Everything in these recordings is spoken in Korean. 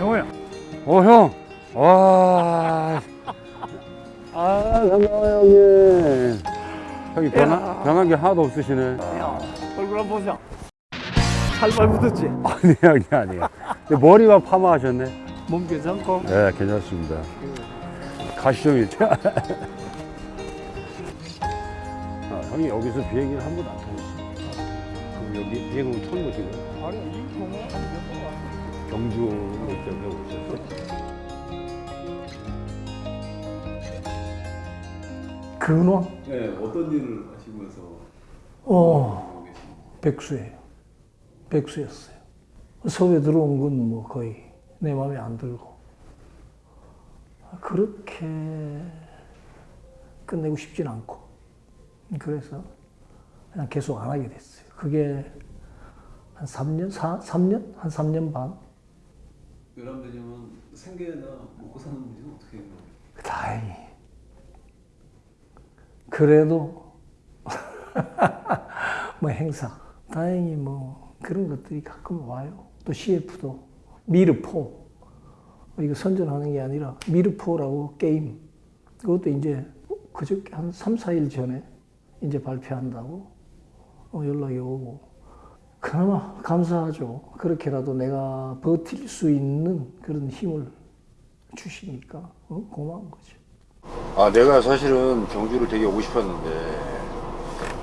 형호야. 어, 형. 와. 아, 반가워요, 형님. 형이 변한, 변한 게 하나도 없으시네. 야, 얼굴 한번 보자. 살발 묻었지? 아니, 아니. 근데 머리만 파마하셨네. 몸 괜찮고? 네, 괜찮습니다. 가시죠, 이제. 아, 형이 여기서 비행기를 한 번도 안 타셨어요. 그럼 여기 비행은 처음 보신 거예요? 아니, 이 경우 한몇번 왔어. 경주로 때문에 오셨어요? 근원? 네, 어떤 일을 하시면서 어? 백수예요. 백수였어요. 서울에 들어온 건 뭐 거의 내 마음에 안 들고. 그렇게 끝내고 싶진 않고. 그래서 그냥 계속 안 하게 됐어요. 그게 한 3년? 4, 3년? 한 3년 반? 외람되냐면 생계나 먹고 사는 문제는 어떻게 해요? 다행히. 그래도 뭐 행사 다행히 뭐 그런 것들이 가끔 와요. 또 CF도 미르포 이거 선전하는 게 아니라 미르포라고 게임 그것도 이제 그저께 한 3, 4일 전에 이제 발표한다고 어, 연락이 오고 그나마 감사하죠. 그렇게라도 내가 버틸 수 있는 그런 힘을 주시니까 어, 고마운 거죠. 아, 내가 사실은 경주를 되게 오고 싶었는데,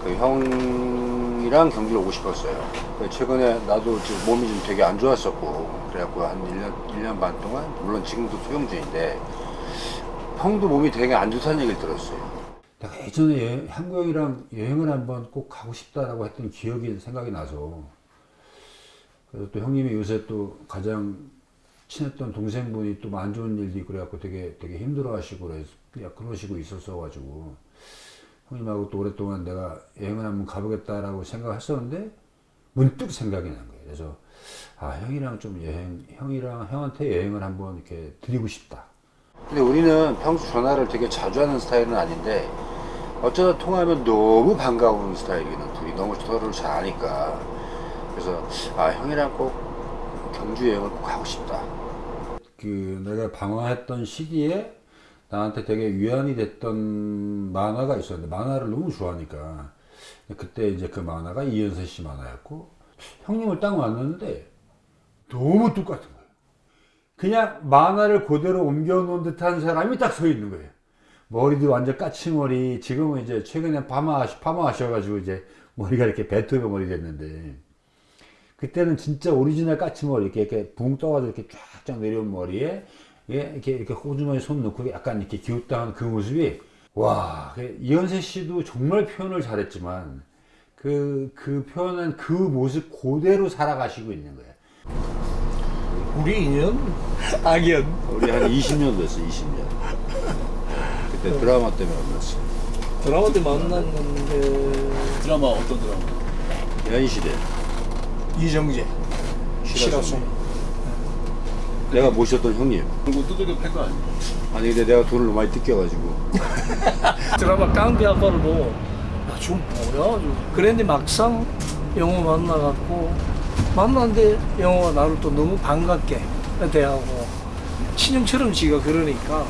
그 형이랑 경주를 오고 싶었어요. 근데 최근에 나도 지금 몸이 좀 되게 안 좋았었고, 그래갖고 한 1년, 1년 반 동안, 물론 지금도 투영 중인데, 형도 몸이 되게 안 좋다는 얘기를 들었어요. 내가 예전에 여- 한국 형이랑 여행을 한번 꼭 가고 싶다라고 했던 기억이 생각이 나서, 그래서 또 형님이 요새 또 가장 친했던 동생분이 또 안 좋은 일도 있고 그래갖고 되게 되게 힘들어 하시고 그래서 그냥 그러시고 있었어 가지고 형님하고 또 오랫동안 내가 여행을 한번 가보겠다라고 생각했었는데 문득 생각이 난 거예요. 그래서 아 형이랑 좀 여행 형이랑 형한테 여행을 한번 이렇게 드리고 싶다. 근데 우리는 평소 전화를 되게 자주 하는 스타일은 아닌데 어쩌다 통화하면 너무 반가운 스타일이거든. 둘이 너무 서로를 잘 아니까. 그래서 아 형이랑 꼭 경주 여행을 꼭 가고 싶다. 그 내가 방황했던 시기에 나한테 되게 위안이 됐던 만화가 있었는데 만화를 너무 좋아하니까 그때 이제 그 만화가 이현세 씨 만화였고 형님을 딱 만났는데 너무 똑같은 거예요. 그냥 만화를 그대로 옮겨 놓은 듯한 사람이 딱 서 있는 거예요. 머리도 완전 까치머리. 지금은 이제 최근에 파마, 파마하셔 가지고 이제 머리가 이렇게 베토벤 머리 됐는데 그때는 진짜 오리지널 까치머리 이렇게 이렇게 붕 떠가지고 이렇게 쫙쫙 내려온 머리에 예, 이렇게 이렇게 호주머니 손 넣고 약간 이렇게 기우뚱하는 그 모습이 와 그 이현세 씨도 정말 표현을 잘했지만 그그 표현한 그 모습 그대로 살아가시고 있는 거예요. 우리 인연? 악연. 우리 한 20년 됐어, 20년. 그때 드라마 때문에 만났어. 드라마 때 만났는데 드라마 어떤 드라마? 연시대. 이정재, 실화송. 내가 모셨던 형님. 그리고 두들겨 팰거 아니에요? 아니 근데 내가 돈을 너무 많이 뜯겨가지고 드라마 깡패 아빠를 보고 나좀 뭐야? 좀. 그랬는데 막상 영호 만나갖고 만났는데 영호가 나를 또 너무 반갑게 대하고 친형처럼 지가 그러니까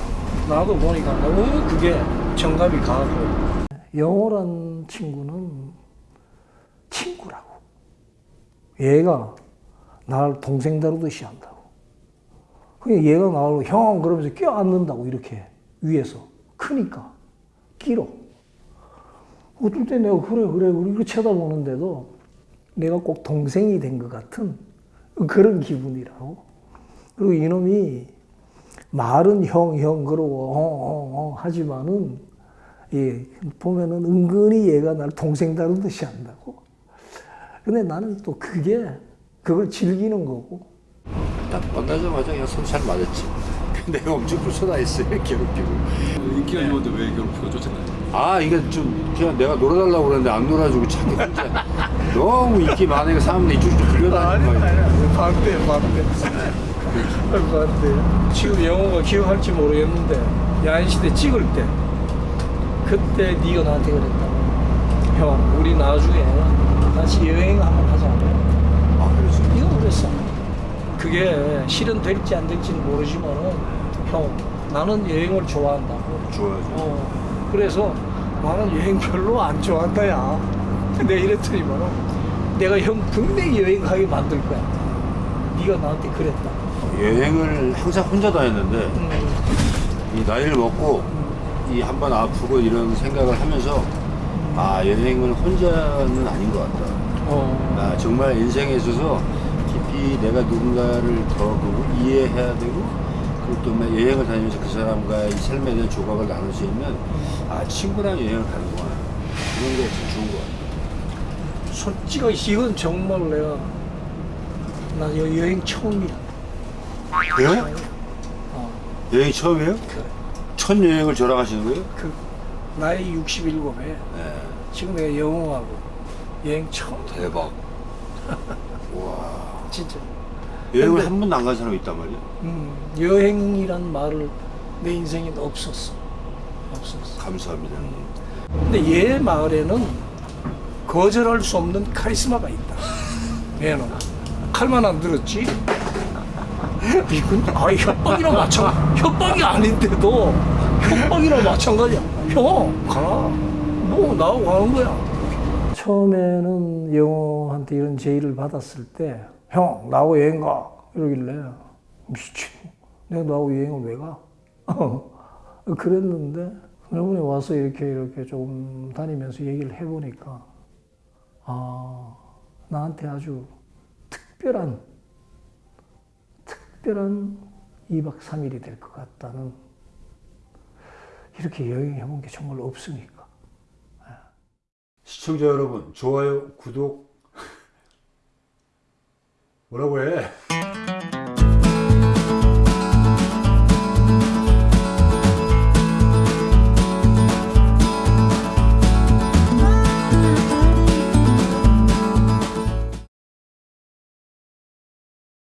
나도 보니까 너무 그게 정감이 가고. 영호란 친구는 친구라고. 얘가 나를 동생 다루듯이 한다고. 그냥 얘가 나를 형 그러면서 껴안는다고 이렇게 위에서. 크니까. 길어 어떨 때 내가 그래 그래 이렇게 쳐다보는데도 내가 꼭 동생이 된 것 같은 그런 기분이라고. 그리고 이놈이 말은 형 형 그러고 어, 어, 어, 하지만은 예, 보면은 은근히 얘가 나를 동생 다루듯이 한다고. 근데 나는 또 그게 그걸 즐기는 거고. 딱 만나자마자 그냥 손잘 맞았지 내가 엄청 불편했어요 괴롭히고. 인기가 좋은데 왜 괴롭히고 쫓아나요? 아 이게 좀 그냥 내가 놀아달라고 그랬는데 안 놀아주고 혼자 너무 인기 많으니까 사람들이 이쪽저쪽 불려다니는 거야 반대 반대. 반대. 지금 영호가 기억할지 모르겠는데 야인시대 찍을 때 그때 네가 나한테 그랬다. 형 우리 나중에 같이 여행 한번 하자. 아 그렇지 네가 그랬어. 그게 실현될지 안 될지는 모르지만은 형 나는 여행을 좋아한다고. 좋아하죠. 어, 그래서 나는 여행 별로 안 좋아한다 야. 내가 이랬더니만은 내가 형 분명히 여행 가게 만들 거야. 네가 나한테 그랬다. 여행을 항상 혼자 다녔는데 음, 이 나이를 먹고 이 한 번 아프고 이런 생각을 하면서 아 여행은 혼자는 아닌 것 같다. 어, 아, 정말 인생에 있어서 깊이 내가 누군가를 더 보고 이해해야 되고 또 여행을 다니면서 그 사람과의 이 삶에 대한 조각을 나눌 수 있는 아 친구랑 여행을 가는구나 그런 게 참 좋은 것 같아요. 솔직히 이건 정말 내가 나 여- 여행 처음이야. 여행? 어, 여행 처음이에요? 그래. 첫 여행을 저랑 하시는 거예요? 그 나이 67에 네. 지금 내가 영어하고 여행 처음 대박. 와. 진짜 여행을 한 번도 안 간 사람이 있단 말이야? 음, 여행이란 말을 내 인생에 없었어. 없었어. 감사합니다. 근데 얘 마을에는 거절할 수 없는 카리스마가 있다. 얘는. 칼만 안 들었지? 이건 아 협박이랑 마찬 협박이 아닌데도 협박이랑 마찬가지야. 형가뭐 나하고 가는 거야. 처음에는 영호한테 이런 제의를 받았을 때 형 나하고 여행 가. 이러길래 미친. 내가 나하고 여행을 왜 가? 그랬는데 이번에 와서 이렇게 이렇게 좀 다니면서 얘기를 해보니까 아 나한테 아주 특별한 특별한 2박 3일이 될 것 같다는 이렇게 여행해본 게 정말 없으니까. 시청자 여러분, 좋아요, 구독 뭐라고 해?